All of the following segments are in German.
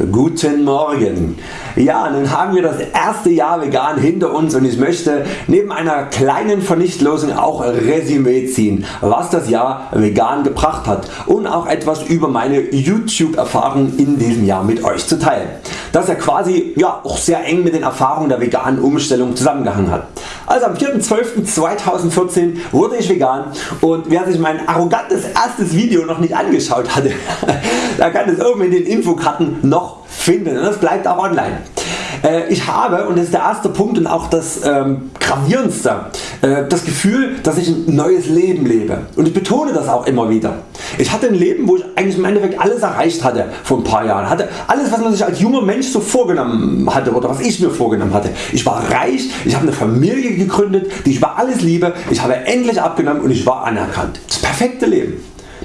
Guten Morgen. Ja, nun haben wir das erste Jahr vegan hinter uns und ich möchte neben einer kleinen Vernichtlosung auch Resümee ziehen, was das Jahr vegan gebracht hat und auch etwas über meine YouTube Erfahrungen in diesem Jahr mit Euch zu teilen, das ja quasi ja, auch sehr eng mit den Erfahrungen der veganen Umstellung zusammengehangen hat. Also am 4.12.2014 wurde ich vegan und wer sich mein arrogantes erstes Video noch nicht angeschaut hatte, da kann es oben in den Infokarten noch finden und das bleibt auch online. Äh, ich habe, und das ist der erste Punkt und auch das ähm, gravierendste, äh, das Gefühl dass ich ein neues Leben lebe und ich betone das auch immer wieder. Ich hatte ein Leben wo ich eigentlich im Endeffekt alles erreicht hatte vor ein paar Jahren, hatte alles was man sich als junger Mensch so vorgenommen hatte oder was ich mir vorgenommen hatte. Ich war reich, ich habe eine Familie gegründet, die ich über alles liebe, ich habe endlich abgenommen und ich war anerkannt. Das perfekte Leben.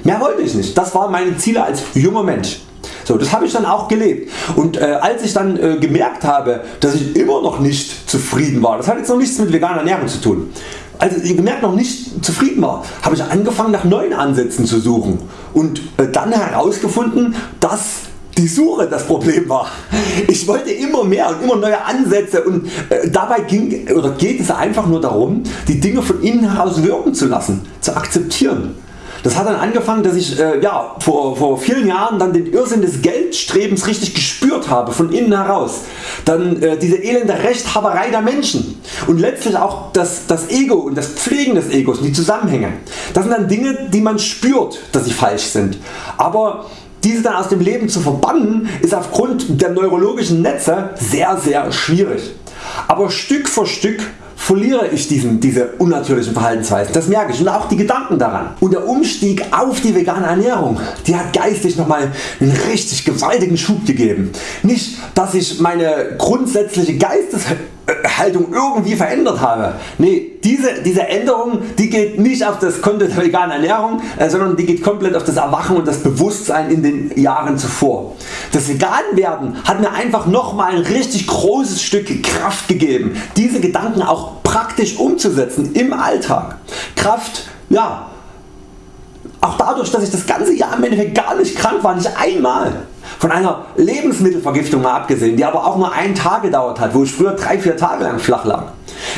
Mehr wollte ich nicht. Das waren meine Ziele als junger Mensch. So, das habe ich dann auch gelebt und äh, als ich dann äh, gemerkt habe dass ich immer noch nicht zufrieden war, das hat jetzt noch nichts mit veganer Ernährung zu tun, als ich gemerkt noch nicht zufrieden war, habe ich angefangen nach neuen Ansätzen zu suchen und äh, dann herausgefunden dass die Suche das Problem war. Ich wollte immer mehr und immer neue Ansätze und äh, dabei ging, oder geht es einfach nur darum die Dinge von innen heraus wirken zu lassen, zu akzeptieren. Das hat dann angefangen dass ich äh, ja, vor, vor vielen Jahren dann den Irrsinn des Geldstrebens richtig gespürt habe von innen heraus. Dann äh, diese elende Rechthaberei der Menschen und letztlich auch das, das Ego und das Pflegen des Egos und die Zusammenhänge. Das sind dann Dinge die man spürt dass sie falsch sind. Aber diese dann aus dem Leben zu verbannen ist aufgrund der neurologischen Netze sehr sehr schwierig. Aber Stück für Stück verliere ich diesen, diese unnatürlichen Verhaltensweisen. Das merke ich und auch die Gedanken daran. Und der Umstieg auf die vegane Ernährung, die hat geistig nochmal einen richtig gewaltigen Schub gegeben. Nicht dass ich meine grundsätzliche Geisteshaltung irgendwie verändert habe. Nee, diese, diese Änderung die geht nicht auf das Konto der veganen Ernährung, äh, sondern die geht komplett auf das Erwachen und das Bewusstsein in den Jahren zuvor. Das Veganwerden hat mir einfach nochmal ein richtig großes Stück Kraft gegeben, diese Gedanken auch praktisch umzusetzen im Alltag. Kraft, ja, auch dadurch dass ich das ganze Jahr im Endeffekt gar nicht krank war, nicht einmal. Von einer Lebensmittelvergiftung mal abgesehen, die aber auch nur einen Tag gedauert hat, wo ich früher 3-4 Tage lang flach lag.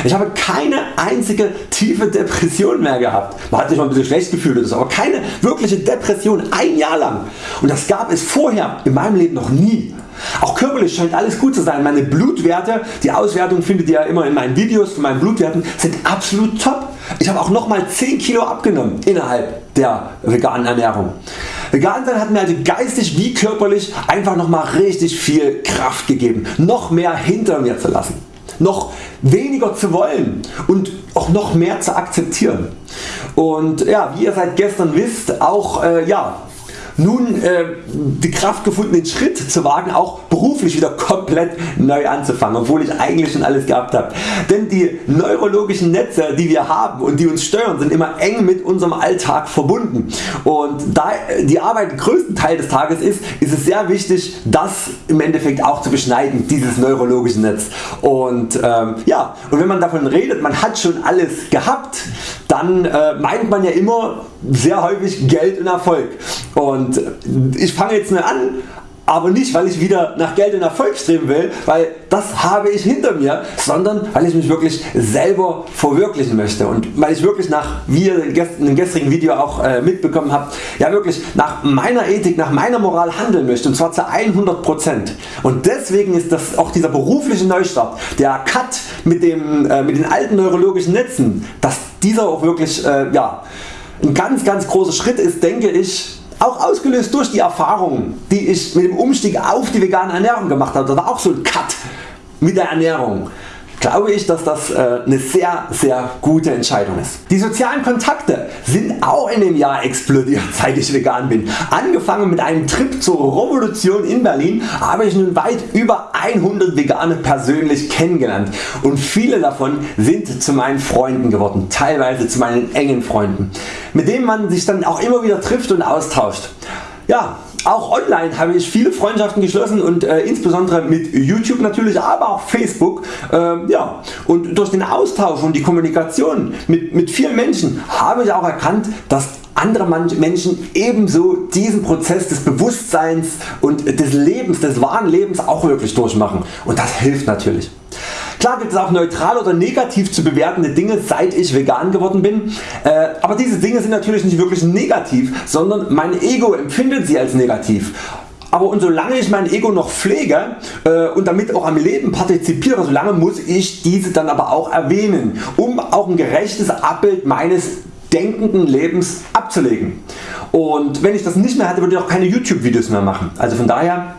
Ich habe keine einzige tiefe Depression mehr gehabt. Man hat sich mal ein bisschen schlecht gefühlt aber keine wirkliche Depression ein Jahr lang. Und das gab es vorher in meinem Leben noch nie. Auch körperlich scheint alles gut zu sein. Meine Blutwerte, die Auswertung findet ihr immer in meinen Videos von meinen Blutwerten, sind absolut top. Ich habe auch nochmal 10 Kilo abgenommen innerhalb der veganen Ernährung. Vegan sein hat mir also geistig wie körperlich einfach nochmal richtig viel Kraft gegeben, noch mehr hinter mir zu lassen, noch weniger zu wollen und auch noch mehr zu akzeptieren. Und ja, wie ihr seit gestern wisst, auch äh, ja, nun äh, die Kraft gefunden den Schritt zu wagen auch beruflich wieder komplett neu anzufangen, obwohl ich eigentlich schon alles gehabt habe. Denn die neurologischen Netze die wir haben und die uns steuern sind immer eng mit unserem Alltag verbunden und da die Arbeit größten Teil des Tages ist, ist es sehr wichtig das im Endeffekt auch zu beschneiden, dieses neurologische Netz. Und ähm, ja, und wenn man davon redet, man hat schon alles gehabt, dann äh, meint man ja immer sehr häufig Geld und Erfolg. Und ich fange jetzt nur an aber nicht weil ich wieder nach Geld und Erfolg streben will, weil das habe ich hinter mir, sondern weil ich mich wirklich selber verwirklichen möchte. Und weil ich wirklich nach, wie ihr in dem gestrigen Video auch äh, mitbekommen habt, ja wirklich nach meiner Ethik, nach meiner Moral handeln möchte und zwar zu 100% und deswegen ist das auch dieser berufliche Neustart, der Cut mit, dem, äh, mit den alten neurologischen Netzen, dass dieser auch wirklich äh, ja, ein ganz ganz großer Schritt ist denke ich auch ausgelöst durch die Erfahrungen die ich mit dem Umstieg auf die vegane Ernährung gemacht habe. Das war auch so ein Cut mit der Ernährung glaube ich dass das äh, eine sehr sehr gute Entscheidung ist. Die sozialen Kontakte sind auch in dem Jahr explodiert seit ich vegan bin. Angefangen mit einem Trip zur Revolution in Berlin habe ich nun weit über 100 Vegane persönlich kennengelernt und viele davon sind zu meinen Freunden geworden, teilweise zu meinen engen Freunden, mit denen man sich dann auch immer wieder trifft und austauscht. Ja, auch online habe ich viele Freundschaften geschlossen und äh, insbesondere mit YouTube natürlich, aber auch Facebook. Äh, ja. Und durch den Austausch und die Kommunikation mit, mit vielen Menschen habe ich auch erkannt, dass andere Menschen ebenso diesen Prozess des Bewusstseins und des Lebens, des wahren Lebens auch wirklich durchmachen und das hilft natürlich. Klar gibt es auch neutral oder negativ zu bewertende Dinge seit ich vegan geworden bin, äh, aber diese Dinge sind natürlich nicht wirklich negativ, sondern mein Ego empfindet sie als negativ. Aber und solange ich mein Ego noch pflege äh, und damit auch am Leben partizipiere, solange muss ich diese dann aber auch erwähnen, um auch ein gerechtes Abbild meines denkenden Lebens abzulegen. Und wenn ich das nicht mehr hätte, würde ich auch keine YouTube Videos mehr machen. Also von daher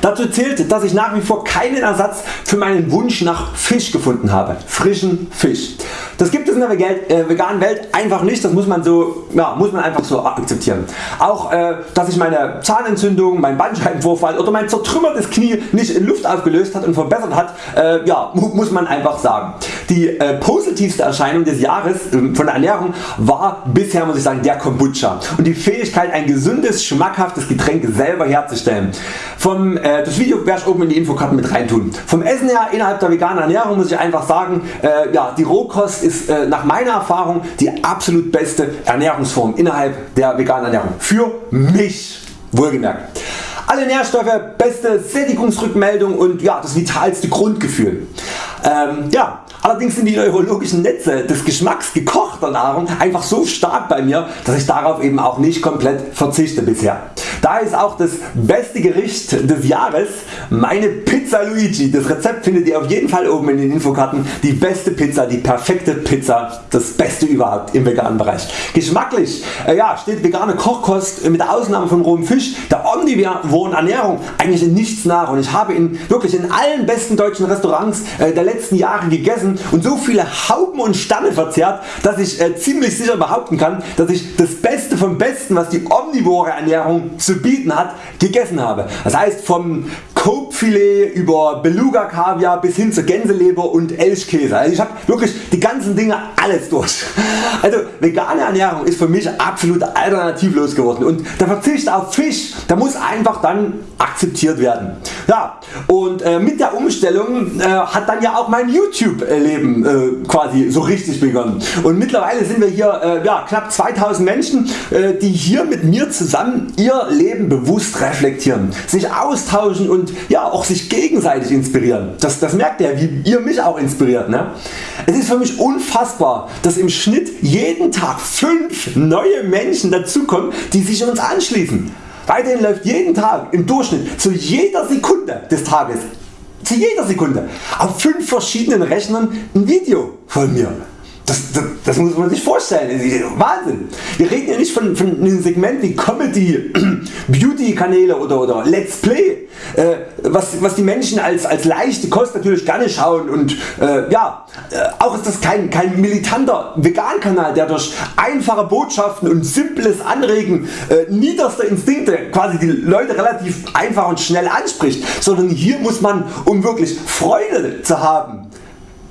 Dazu zählt, dass ich nach wie vor keinen Ersatz für meinen Wunsch nach Fisch gefunden habe. Frischen Fisch. Das gibt es in der äh, veganen Welt einfach nicht, das muss man, so, ja, muss man einfach so akzeptieren. Auch äh, dass sich meine Zahnentzündung, mein Bandscheibenvorfall oder mein zertrümmertes Knie nicht in Luft aufgelöst hat und verbessert hat, äh, ja, muss man einfach sagen. Die äh, positivste Erscheinung des Jahres äh, von der Ernährung war bisher muss ich sagen der Kombucha und die Fähigkeit ein gesundes schmackhaftes Getränk selber herzustellen. Vom, äh, das Video werde ich oben in die Infokarten mit reintun. Vom Essen her innerhalb der veganen Ernährung muss ich einfach sagen, ja, die Rohkost ist äh, nach meiner Erfahrung die absolut beste Ernährungsform innerhalb der veganen Ernährung. Für mich wohlgemerkt. Alle Nährstoffe, beste Sättigungsrückmeldung und ja, das vitalste Grundgefühl. Ähm, ja, allerdings sind die neurologischen Netze des Geschmacks gekochter Nahrung einfach so stark bei mir, dass ich darauf eben auch nicht komplett verzichte bisher. Da ist auch das beste Gericht des Jahres meine Pizza Luigi. Das Rezept findet ihr auf jeden Fall oben in den Infokarten. Die beste Pizza, die perfekte Pizza, das beste überhaupt im veganen Bereich. Geschmacklich äh, ja, steht vegane Kochkost mit Ausnahme von rohem Fisch der omnivoren Ernährung eigentlich in nichts nach und ich habe in, wirklich in allen besten deutschen Restaurants äh, der letzten Jahre gegessen und so viele Hauben und Stanne verzehrt, dass ich äh, ziemlich sicher behaupten kann, dass ich das Beste vom Besten was die omnivore Ernährung zu bieten hat gegessen habe. Das heißt vom Korbfilet über Beluga Kaviar bis hin zur Gänseleber und Elchkäse. Also ich habe wirklich die ganzen Dinge alles durch. Also vegane Ernährung ist für mich absolut alternativlos geworden und der Verzicht auf Fisch der muss einfach dann akzeptiert werden. Ja, und äh, mit der Umstellung äh, hat dann ja auch mein YouTube Leben äh, quasi so richtig begonnen und mittlerweile sind wir hier äh, ja, knapp 2000 Menschen äh, die hier mit mir zusammen ihr Leben bewusst reflektieren, sich austauschen und ja auch sich gegenseitig inspirieren. Das, das merkt ihr, wie ihr mich auch inspiriert. Ne? Es ist für mich unfassbar, dass im Schnitt jeden Tag 5 neue Menschen dazukommen, die sich uns anschließen. Weiterhin läuft jeden Tag im Durchschnitt zu jeder Sekunde des Tages zu jeder Sekunde auf 5 verschiedenen Rechnern ein Video von mir. Das, das, das, muss man sich vorstellen, Wahnsinn. Wir reden ja nicht von, von einem Segment wie Comedy, Beauty Kanäle oder, oder Let's Play, äh, was, was die Menschen als, als leichte Kost natürlich gerne schauen und äh, ja, äh, auch ist das kein, kein militanter Vegan Kanal der durch einfache Botschaften und simples Anregen äh, niederster Instinkte quasi die Leute relativ einfach und schnell anspricht, sondern hier muss man um wirklich Freude zu haben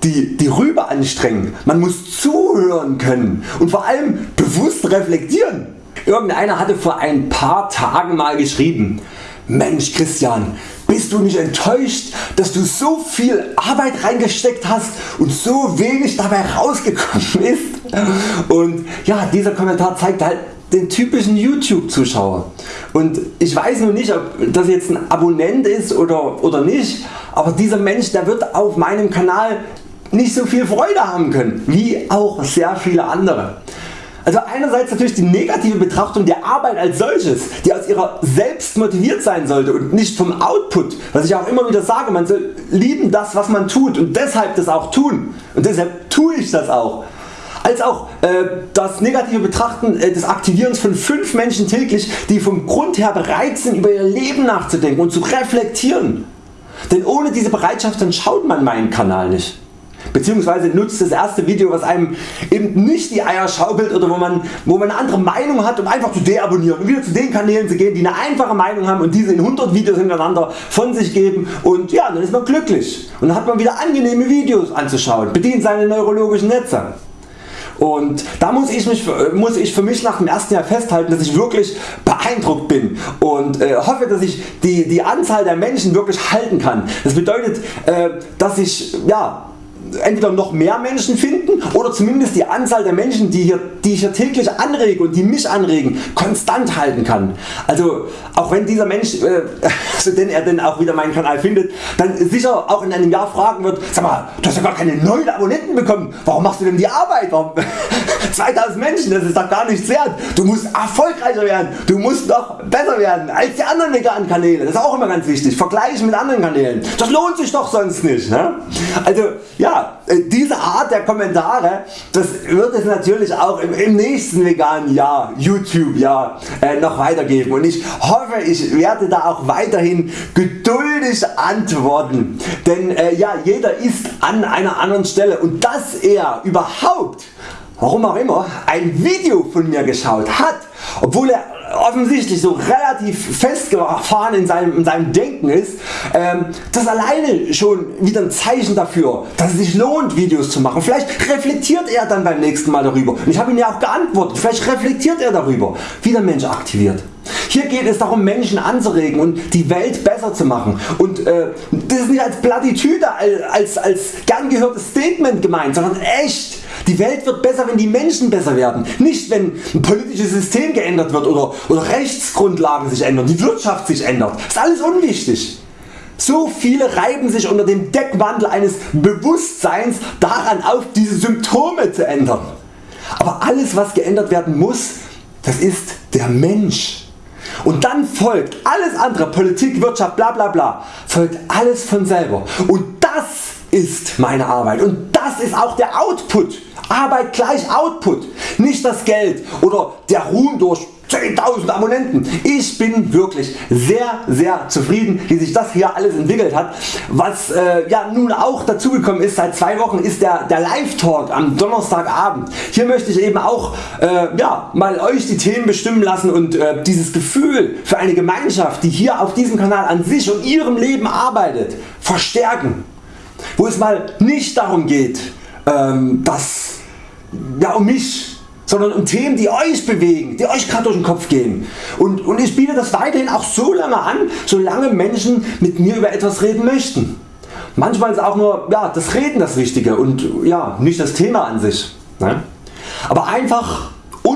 die, die Rübe anstrengen. Man muss zuhören können und vor allem bewusst reflektieren. Irgendeiner hatte vor ein paar Tagen mal geschrieben, Mensch Christian, bist du nicht enttäuscht, dass du so viel Arbeit reingesteckt hast und so wenig dabei rausgekommen ist? Und ja, dieser Kommentar zeigt halt den typischen YouTube Zuschauer. Und ich weiß nur nicht ob das jetzt ein Abonnent ist oder, oder nicht, aber dieser Mensch der wird auf meinem Kanal nicht so viel Freude haben können, wie auch sehr viele andere. Also einerseits natürlich die negative Betrachtung der Arbeit als solches, die aus ihrer selbst motiviert sein sollte und nicht vom Output, was ich auch immer wieder sage, man soll lieben das was man tut und deshalb das auch tun und deshalb tue ich das auch. Als auch äh, das negative Betrachten äh, des Aktivierens von 5 Menschen täglich die vom Grund her bereit sind über ihr Leben nachzudenken und zu reflektieren. Denn ohne diese Bereitschaft dann schaut man meinen Kanal nicht beziehungsweise nutzt das erste Video was einem eben nicht die Eier schaukelt oder wo man, wo man eine andere Meinung hat um einfach zu deabonnieren und wieder zu den Kanälen zu gehen die eine einfache Meinung haben und diese in 100 Videos hintereinander von sich geben und ja dann ist man glücklich und dann hat man wieder angenehme Videos anzuschauen, bedient seine neurologischen Netze. Und da muss ich, mich, muss ich für mich nach dem ersten Jahr festhalten, dass ich wirklich beeindruckt bin und äh, hoffe, dass ich die, die Anzahl der Menschen wirklich halten kann. Das bedeutet, äh, dass ich ja, entweder noch mehr Menschen finden oder zumindest die Anzahl der Menschen die, hier, die ich hier täglich anrege und die mich anregen konstant halten kann. Also auch wenn dieser Mensch, äh, also denn er denn auch wieder meinen Kanal findet, dann sicher auch in einem Jahr fragen wird, sag mal du hast ja gar keine neuen Abonnenten bekommen, warum machst du denn die Arbeit? Warum? 2000 Menschen, das ist doch gar nichts wert. Du musst erfolgreicher werden, du musst noch besser werden als die anderen veganen Kanäle. Das ist auch immer ganz wichtig. Vergleichen mit anderen Kanälen. Das lohnt sich doch sonst nicht. Ne? Also ja, äh, diese Art der Kommentare, das wird es natürlich auch im, im nächsten veganen Jahr, YouTube Jahr äh, noch weitergeben. Und ich hoffe ich werde da auch weiterhin geduldig antworten, denn äh, ja, jeder ist an einer anderen Stelle. Und dass er überhaupt warum auch immer ein Video von mir geschaut hat, obwohl er offensichtlich so relativ festgefahren in seinem, in seinem Denken ist, ähm, das alleine schon wieder ein Zeichen dafür, dass es sich lohnt Videos zu machen. Vielleicht reflektiert er dann beim nächsten Mal darüber. Und ich habe ihm ja auch geantwortet, vielleicht reflektiert er darüber, wie der Mensch aktiviert. Hier geht es darum Menschen anzuregen und die Welt besser zu machen und äh, das ist nicht als Plattitüde, als, als gern gehörtes Statement gemeint, sondern echt. Die Welt wird besser wenn die Menschen besser werden, nicht wenn ein politisches System geändert wird oder, oder Rechtsgrundlagen sich ändern, die Wirtschaft sich ändert. Ist alles unwichtig. So viele reiben sich unter dem Deckmantel eines Bewusstseins daran auf diese Symptome zu ändern. Aber alles was geändert werden muss, das ist der Mensch. Und dann folgt alles andere, Politik, Wirtschaft, bla bla bla, folgt alles von selber. Und das ist meine Arbeit und das ist auch der Output. Arbeit gleich Output, nicht das Geld oder der Ruhm durch 10.000 Abonnenten. Ich bin wirklich sehr sehr zufrieden wie sich das hier alles entwickelt hat. Was äh, ja nun auch dazu gekommen ist seit zwei Wochen ist der, der Live Talk am Donnerstagabend. Hier möchte ich eben auch äh, ja, mal Euch die Themen bestimmen lassen und äh, dieses Gefühl für eine Gemeinschaft die hier auf diesem Kanal an sich und ihrem Leben arbeitet verstärken. Wo es mal nicht darum geht ähm, dass ja, um mich sondern um Themen die Euch bewegen, die Euch gerade durch den Kopf gehen. Und, und ich biete das weiterhin auch so lange an, solange Menschen mit mir über etwas reden möchten. Manchmal ist auch nur ja, das Reden das Wichtige und ja, nicht das Thema an sich. Ne? Aber einfach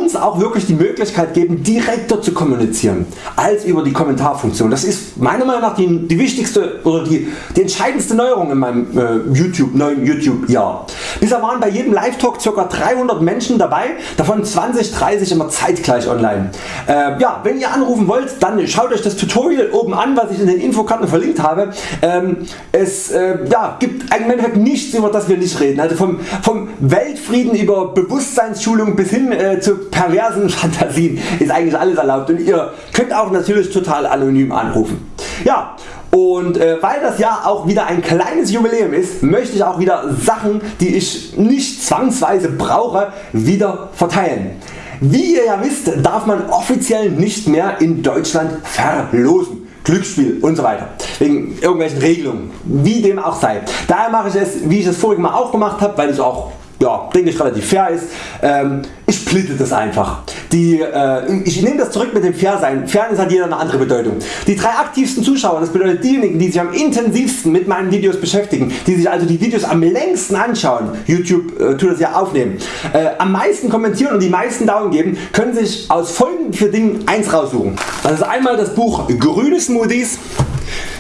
uns auch wirklich die Möglichkeit geben direkter zu kommunizieren als über die Kommentarfunktion. Das ist meiner Meinung nach die, die wichtigste oder die, die entscheidendste Neuerung in meinem äh, YouTube, neuen YouTube Jahr. Bisher waren bei jedem Live Talk ca. 300 Menschen dabei, davon 20, 30 immer zeitgleich online. Äh, ja, wenn ihr anrufen wollt, dann schaut Euch das Tutorial oben an, was ich in den Infokarten verlinkt habe. Ähm, es äh, ja, gibt im nichts über das wir nicht reden. Also vom, vom Weltfrieden über Bewusstseinsschulung bis hin äh, zu perversen Fantasien ist eigentlich alles erlaubt und ihr könnt auch natürlich total anonym anrufen. Ja, und äh, weil das Jahr auch wieder ein kleines Jubiläum ist, möchte ich auch wieder Sachen die ich nicht zwangsweise brauche wieder verteilen. Wie ihr ja wisst darf man offiziell nicht mehr in Deutschland verlosen. Glücksspiel und so weiter. Wegen irgendwelchen Regelungen, wie dem auch sei. Daher mache ich es wie ich es vorige Mal auch gemacht habe, weil es auch ja, denke ich relativ fair ist. Ähm, ich splitte das einfach. Die, äh, ich nehme das zurück mit dem Fairsein. Fairness hat jeder eine andere Bedeutung. Die drei aktivsten Zuschauer, das bedeutet diejenigen die sich am intensivsten mit meinen Videos beschäftigen, die sich also die Videos am längsten anschauen, YouTube äh, tut das ja aufnehmen, äh, am meisten kommentieren und die meisten Daumen geben, können sich aus folgenden vier Dingen eins raussuchen. Das ist einmal das Buch Grüne Smoothies,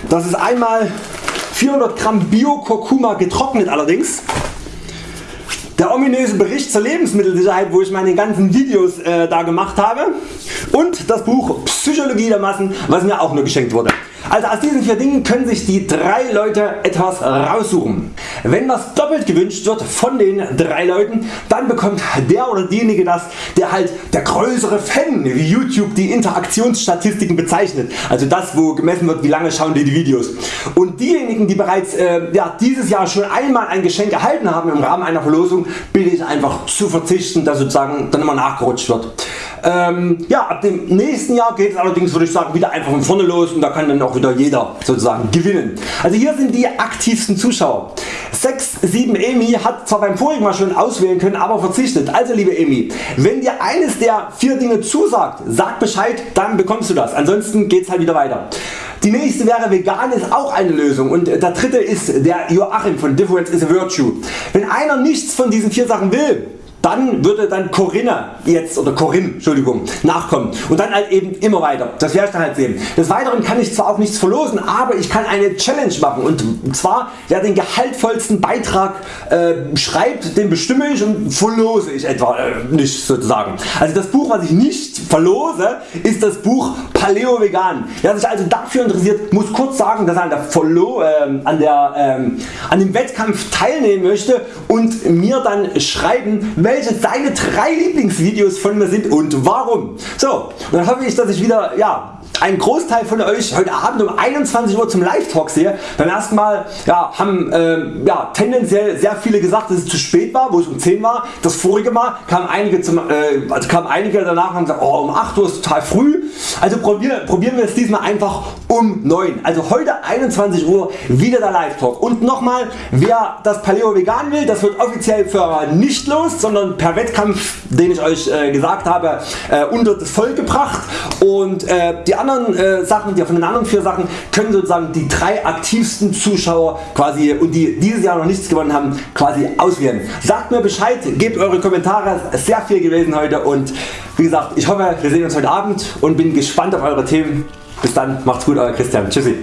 das ist einmal 400 Gramm Bio Kurkuma getrocknet allerdings, der ominöse Bericht zur Lebensmittelsicherheit wo ich meine ganzen Videos äh, da gemacht habe und das Buch Psychologie der Massen was mir auch nur geschenkt wurde. Also aus diesen vier Dingen können sich die drei Leute etwas raussuchen. Wenn was doppelt gewünscht wird von den drei Leuten, dann bekommt der oder diejenige das, der halt der größere Fan, wie YouTube die Interaktionsstatistiken bezeichnet. Also das wo gemessen wird wie lange schauen die die Videos. Und diejenigen die bereits äh, ja, dieses Jahr schon einmal ein Geschenk erhalten haben im Rahmen einer Verlosung, bitte ich einfach zu verzichten, dass sozusagen dann immer nachgerutscht wird. Ähm, ja, ab dem nächsten Jahr geht es allerdings würde ich sagen wieder einfach von vorne los und da kann dann auch wieder jeder sozusagen gewinnen. Also hier sind die aktivsten Zuschauer. 67 Emi hat zwar beim vorigen Mal schon auswählen können, aber verzichtet. Also liebe Emi, wenn dir eines der vier Dinge zusagt, sag Bescheid, dann bekommst du das. Ansonsten geht's halt wieder weiter. Die nächste wäre vegan ist auch eine Lösung und der dritte ist der Joachim von Difference is a Virtue. Wenn einer nichts von diesen vier Sachen will, dann würde dann Corinna jetzt oder Corinne Entschuldigung, nachkommen und dann halt eben immer weiter. Das werde ich dann halt sehen. Des Weiteren kann ich zwar auch nichts verlosen, aber ich kann eine Challenge machen und zwar wer den gehaltvollsten Beitrag äh, schreibt, den bestimme ich und verlose ich etwa äh, nicht sozusagen. Also das Buch was ich nicht verlose ist das Buch Paleo Vegan. Wer sich also dafür interessiert muss kurz sagen dass er an, der Verlo äh, an, der, ähm, an dem Wettkampf teilnehmen möchte und mir dann schreiben welche seine drei Lieblingsvideos von mir sind und warum. So, dann hoffe ich dass ich wieder ja, ein Großteil von Euch heute Abend um 21 Uhr zum Live-Talk sehe. Beim ersten Mal ja, haben äh, ja, tendenziell sehr viele gesagt dass es zu spät war, wo es um 10 war. Das vorige Mal kamen einige, zum, äh, also kamen einige danach und haben gesagt oh, um 8 Uhr ist total früh. Also probier, probieren wir es diesmal einfach um 9. Also heute 21 Uhr wieder der Live-Talk. Und nochmal, wer das Paleo vegan will, das wird offiziell für nicht los, sondern per Wettkampf, den ich Euch äh, gesagt habe, äh, unter das Volk gebracht. Und äh, die anderen äh, Sachen, die von den anderen vier Sachen können sozusagen die drei aktivsten Zuschauer quasi und die dieses Jahr noch nichts gewonnen haben quasi auswählen. Sagt mir Bescheid, gebt eure Kommentare, sehr viel gewesen heute und wie gesagt ich hoffe wir sehen uns heute Abend und bin gespannt auf eure Themen. Bis dann, macht's gut euer Christian. Tschüssi.